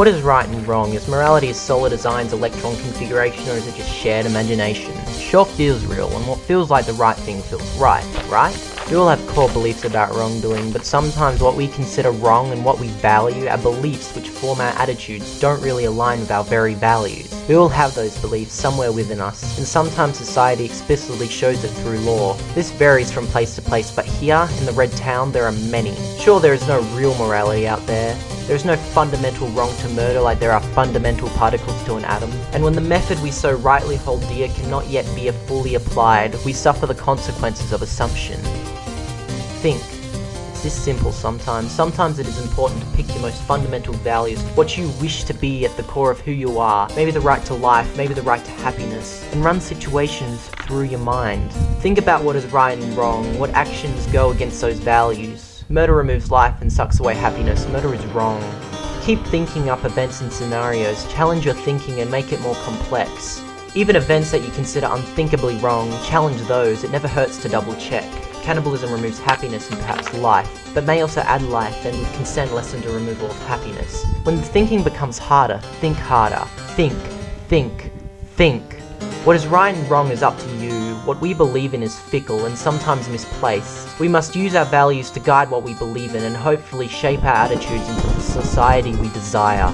What is right and wrong? Is morality solid Einstein's electron configuration or is it just shared imagination? Sure feels real, and what feels like the right thing feels right, right? We all have core beliefs about wrongdoing, but sometimes what we consider wrong and what we value, our beliefs which form our attitudes, don't really align with our very values. We all have those beliefs somewhere within us, and sometimes society explicitly shows it through law. This varies from place to place, but here, in the Red Town, there are many. Sure, there is no real morality out there, there is no fundamental wrong to murder like there are fundamental particles to an atom. And when the method we so rightly hold dear cannot yet be fully applied, we suffer the consequences of assumption. Think. It's this simple sometimes. Sometimes it is important to pick your most fundamental values, what you wish to be at the core of who you are, maybe the right to life, maybe the right to happiness, and run situations through your mind. Think about what is right and wrong, what actions go against those values. Murder removes life and sucks away happiness. Murder is wrong. Keep thinking up events and scenarios, challenge your thinking and make it more complex. Even events that you consider unthinkably wrong, challenge those, it never hurts to double check. Cannibalism removes happiness and perhaps life, but may also add life and with consent lessen the removal of happiness. When the thinking becomes harder, think harder. Think, think, think. What is right and wrong is up to you, what we believe in is fickle and sometimes misplaced. We must use our values to guide what we believe in and hopefully shape our attitudes into the society we desire.